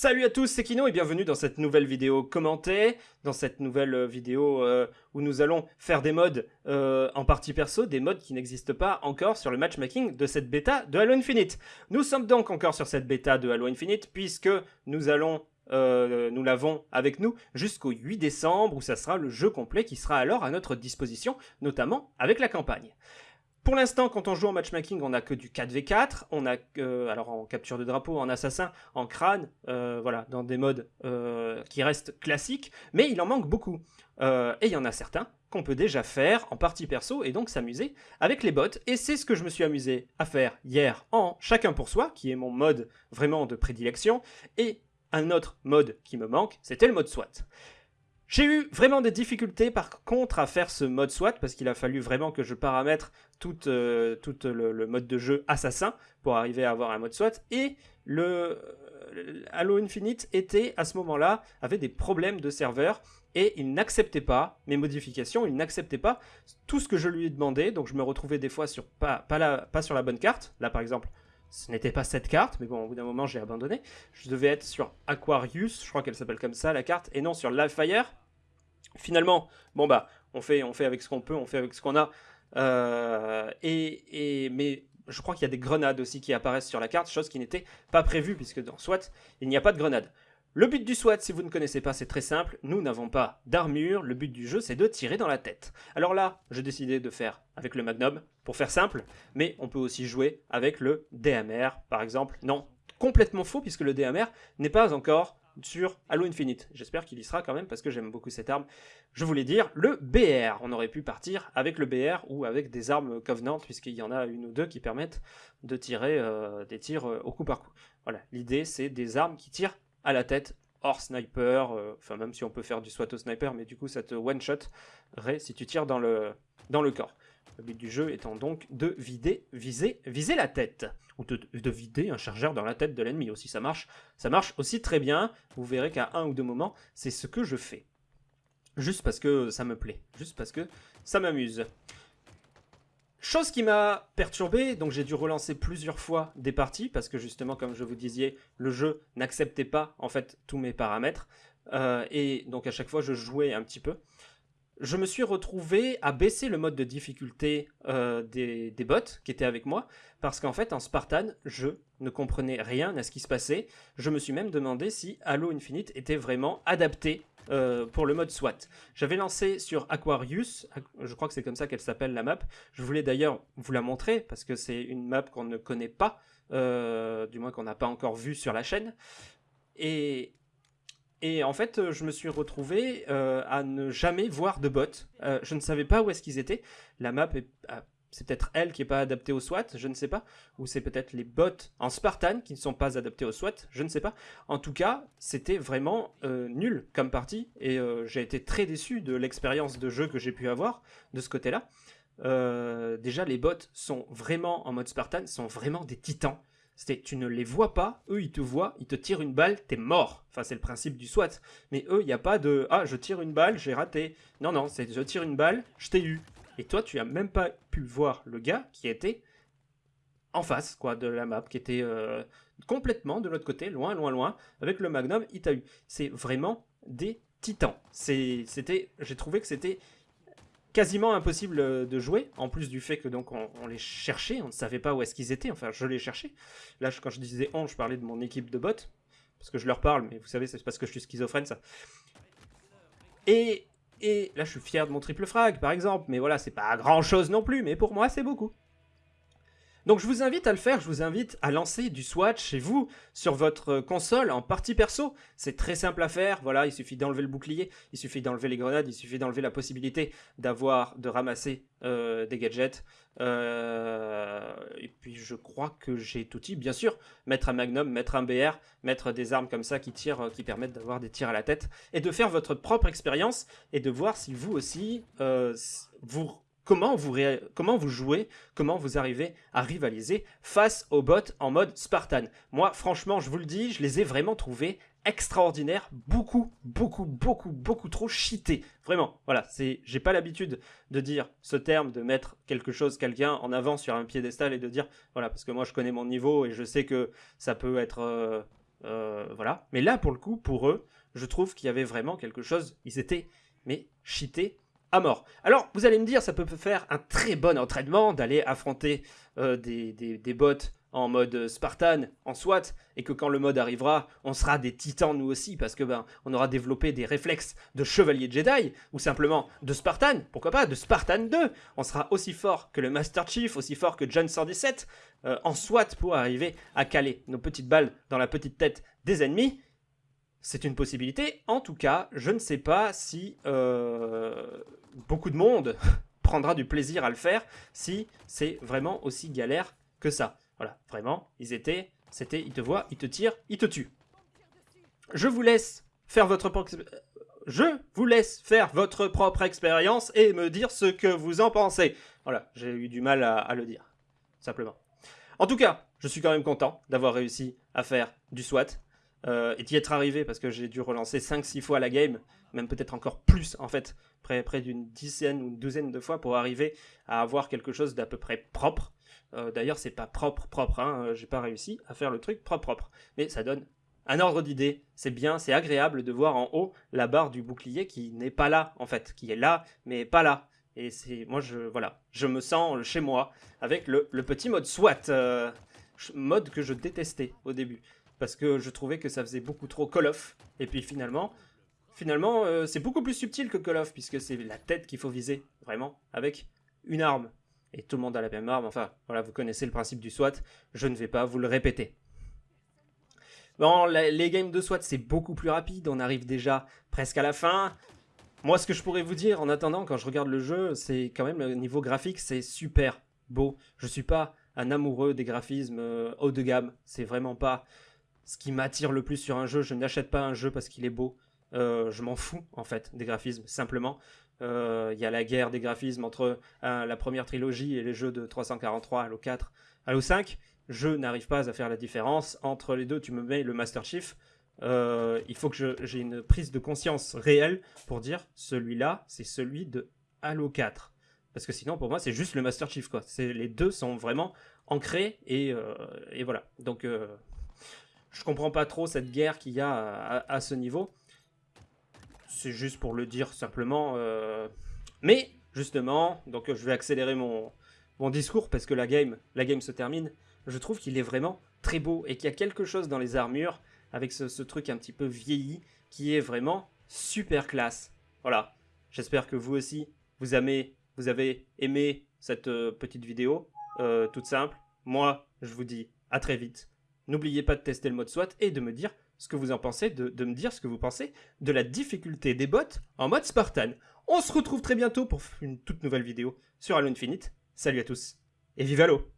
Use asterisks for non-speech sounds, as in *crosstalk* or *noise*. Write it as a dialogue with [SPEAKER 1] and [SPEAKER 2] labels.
[SPEAKER 1] Salut à tous, c'est Kino et bienvenue dans cette nouvelle vidéo commentée, dans cette nouvelle euh, vidéo euh, où nous allons faire des modes euh, en partie perso, des modes qui n'existent pas encore sur le matchmaking de cette bêta de Halo Infinite. Nous sommes donc encore sur cette bêta de Halo Infinite puisque nous allons nous l'avons avec nous jusqu'au 8 décembre où ça sera le jeu complet qui sera alors à notre disposition, notamment avec la campagne. Pour l'instant, quand on joue en matchmaking, on n'a que du 4v4, on a alors en capture de drapeau, en assassin, en crâne, euh, voilà, dans des modes euh, qui restent classiques, mais il en manque beaucoup. Euh, et il y en a certains qu'on peut déjà faire en partie perso et donc s'amuser avec les bots. Et c'est ce que je me suis amusé à faire hier en chacun pour soi, qui est mon mode vraiment de prédilection, et un autre mode qui me manque, c'était le mode SWAT. J'ai eu vraiment des difficultés par contre à faire ce mode SWAT parce qu'il a fallu vraiment que je paramètre tout, euh, le, mode de jeu assassin pour arriver à avoir un mode SWAT. Et le euh, Halo Infinite était à ce moment-là avait des problèmes de serveur et il n'acceptait pas mes modifications, il n'acceptait pas tout ce que je lui ai demandé. Donc je me retrouvais des fois sur pas, sur la bonne carte. Là par exemple ce n'était pas cette carte, mais bon, au bout d'un moment, j'ai abandonné. Je devais être sur Aquarius, je crois qu'elle s'appelle comme ça, la carte, et non sur Livefire. Finalement, bon bah, on fait, on fait avec ce qu'on peut, on fait avec ce qu'on a. Euh, et, mais je crois qu'il y a des grenades aussi qui apparaissent sur la carte, chose qui n'était pas prévue, puisque dans SWAT, il n'y a pas de grenades. Le but du SWAT, si vous ne connaissez pas, c'est très simple. Nous n'avons pas d'armure. Le but du jeu, c'est de tirer dans la tête. Alors là, j'ai décidé de faire avec le Magnum, pour faire simple. Mais on peut aussi jouer avec le DMR, par exemple. Non, complètement faux, puisque le DMR n'est pas encore sur Halo Infinite. J'espère qu'il y sera quand même parce que j'aime beaucoup cette arme. Je voulais dire le BR. On aurait pu partir avec le BR ou avec des armes Covenant puisqu'il y en a une ou deux qui permettent de tirer euh, des tirs euh, au coup par coup. Voilà, l'idée c'est des armes qui tirent à la tête hors sniper, euh, enfin même si on peut faire du SWAT au sniper, mais du coup ça te one-shot si tu tires dans le, dans le corps. Le but du jeu étant donc de vider, viser, viser la tête. Ou de, vider un chargeur dans la tête de l'ennemi aussi, ça marche. Ça marche aussi très bien. Vous verrez qu'à un ou deux moments, c'est ce que je fais. Juste parce que ça me plaît. Juste parce que ça m'amuse. Chose qui m'a perturbé, donc j'ai dû relancer plusieurs fois des parties, parce que justement, comme je vous disais, le jeu n'acceptait pas en fait tous mes paramètres, euh, et donc à chaque fois je jouais un petit peu je me suis retrouvé à baisser le mode de difficulté euh, des, bots qui étaient avec moi, parce qu'en fait, en Spartan, je ne comprenais rien à ce qui se passait. Je me suis même demandé si Halo Infinite était vraiment adapté euh, pour le mode SWAT. J'avais lancé sur Aquarius, je crois que c'est comme ça qu'elle s'appelle la map. Je voulais d'ailleurs vous la montrer, parce que c'est une map qu'on ne connaît pas, euh, du moins qu'on n'a pas encore vue sur la chaîne. Et et en fait, euh, je me suis retrouvé à ne jamais voir de bots. Je ne savais pas où est-ce qu'ils étaient. La map est... C'est peut-être elle qui n'est pas adaptée au SWAT, je ne sais pas. Ou c'est peut-être les bots en Spartan qui ne sont pas adaptés au SWAT, je ne sais pas. En tout cas, c'était vraiment nul comme partie. Et j'ai été très déçu de l'expérience de jeu que j'ai pu avoir de ce côté-là. déjà, les bots sont vraiment en mode Spartan, sont vraiment des titans. C'était tu ne les vois pas, eux ils te voient, ils te tirent une balle, t'es mort. Enfin c'est le principe du SWAT. Mais eux, il n'y a pas de ah je tire une balle, j'ai raté. Non non, c'est je tire une balle, je t'ai eu. Et toi tu as même pas pu voir le gars qui était en face quoi de la map, qui était euh, complètement de l'autre côté, loin loin loin, avec le Magnum, il t'a eu. C'est vraiment des titans. C'était, j'ai trouvé que c'était quasiment impossible euh, de jouer, en plus du fait que donc on, les cherchait, on ne savait pas où est-ce qu'ils étaient, enfin je les cherchais. Là quand je disais on, je parlais de mon équipe de bots, parce que je leur parle, mais vous savez c'est parce que je suis schizophrène ça. Et, et là je suis fier de mon triple frag par exemple, mais voilà c'est pas grand chose non plus, mais pour moi c'est beaucoup. Donc je vous invite à le faire, je vous invite à lancer du Swatch chez vous sur votre console en partie perso. C'est très simple à faire, voilà, il suffit d'enlever le bouclier, il suffit d'enlever les grenades, il suffit d'enlever la possibilité d'avoir, de ramasser euh, des gadgets. Euh, et puis je crois que j'ai tout type, bien sûr, mettre un magnum, mettre un BR, mettre des armes comme ça qui tirent, qui permettent d'avoir des tirs à la tête, et de faire votre propre expérience, et de voir si vous aussi, euh, vous comment vous, comment vous jouez, comment vous arrivez à rivaliser face aux bots en mode Spartan. Moi, franchement, je vous le dis, je les ai vraiment trouvés extraordinaires, beaucoup, beaucoup, beaucoup, beaucoup trop cheatés. Vraiment, voilà, c'est, j'ai pas l'habitude de dire ce terme, de mettre quelque chose, quelqu'un en avant sur un piédestal et de dire, voilà, parce que moi je connais mon niveau et je sais que ça peut être, euh, voilà. Mais là, pour le coup, pour eux, je trouve qu'il y avait vraiment quelque chose. Ils étaient, mais cheatés Alors, vous allez me dire, ça peut faire un très bon entraînement d'aller affronter des, des, des bots en mode Spartan, en SWAT, et que quand le mode arrivera, on sera des titans nous aussi, parce que ben, on aura développé des réflexes de chevalier Jedi, ou simplement de Spartan, pourquoi pas, de Spartan 2. On sera aussi fort que le Master Chief, aussi fort que John 117, euh, en SWAT pour arriver à caler nos petites balles dans la petite tête des ennemis. C'est une possibilité. En tout cas, je ne sais pas si euh, beaucoup de monde *laughs* prendra du plaisir à le faire, si c'est vraiment aussi galère que ça. Voilà, vraiment, ils étaient, c'était, ils te voient, ils te tirent, ils te tuent. Je vous laisse faire votre propre... Je vous laisse faire votre propre expérience et me dire ce que vous en pensez. Voilà, j'ai eu du mal à, le dire, simplement. En tout cas, je suis quand même content d'avoir réussi à faire du SWAT euh, et d'y être arrivé parce que j'ai dû relancer 5-6 fois la game, même peut-être encore plus en fait, près, près d'une dizaine ou une douzaine de fois pour arriver à avoir quelque chose d'à peu près propre. Euh, d'ailleurs, c'est pas propre, propre. Hein, euh, j'ai pas réussi à faire le truc propre, propre. Mais ça donne un ordre d'idée. C'est bien, c'est agréable de voir en haut la barre du bouclier qui n'est pas là, en fait, qui est là, mais pas là. Et c'est, moi, je, voilà, je me sens chez moi avec le, petit mode SWAT, mode que je détestais au début, parce que je trouvais que ça faisait beaucoup trop Call of. Et puis finalement, finalement, c'est beaucoup plus subtil que Call of, puisque c'est la tête qu'il faut viser, vraiment, avec une arme et tout le monde a la même arme. Enfin, voilà, vous connaissez le principe du SWAT, je ne vais pas vous le répéter. Bon, les games de SWAT, c'est beaucoup plus rapide, on arrive déjà presque à la fin. Moi, ce que je pourrais vous dire, en attendant, quand je regarde le jeu, c'est quand même, le niveau graphique, c'est super beau. Je suis pas un amoureux des graphismes euh, haut de gamme, c'est vraiment pas ce qui m'attire le plus sur un jeu. Je n'achète pas un jeu parce qu'il est beau. Euh, je m'en fous, en fait, des graphismes, simplement. Euh, il y a la guerre des graphismes entre la première trilogie et les jeux de 343, Halo 4, Halo 5. Je n'arrive pas à faire la différence entre les deux. Tu me mets le Master Chief. Euh, il faut que j'ai une prise de conscience réelle pour dire celui-là, c'est celui de Halo 4. Parce que sinon, pour moi, c'est juste le Master Chief. Quoi. Les deux sont vraiment ancrés et, euh, voilà. Donc, je comprends pas trop cette guerre qu'il y a à ce niveau c'est juste pour le dire simplement. Euh. Mais, justement, donc je vais accélérer mon, mon discours parce que la game, la game se termine. Je trouve qu'il est vraiment très beau et qu'il y a quelque chose dans les armures avec ce, truc un petit peu vieilli qui est vraiment super classe. Voilà. J'espère que vous aussi, vous, avez, vous avez aimé cette euh, petite vidéo, euh, toute simple. Moi, je vous dis à très vite. N'oubliez pas de tester le mode SWAT et de me dire ce que vous en pensez, de, me dire ce que vous pensez de la difficulté des bots en mode Spartan. On se retrouve très bientôt pour une toute nouvelle vidéo sur Halo Infinite. Salut à tous et vive Halo